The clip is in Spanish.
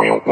Bueno.